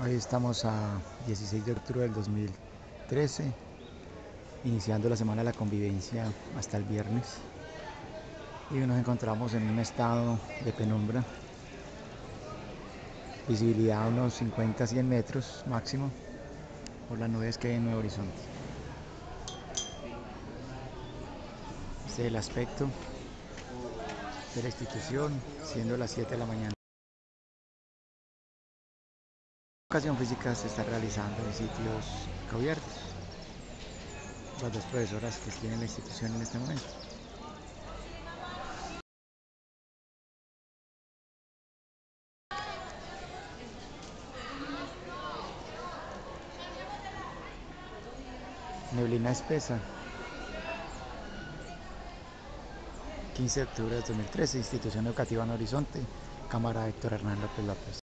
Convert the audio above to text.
Hoy estamos a 16 de octubre del 2013, iniciando la semana de la convivencia hasta el viernes. Y nos encontramos en un estado de penumbra, visibilidad a unos 50-100 metros máximo por las nubes que hay en Nuevo Horizonte. Este es el aspecto de la institución, siendo las 7 de la mañana. Educación física se está realizando en sitios cubiertos. Las dos profesoras que tienen la institución en este momento. Neblina espesa. 15 de octubre de 2013, Institución Educativa en Horizonte, Cámara Héctor Hernán López López.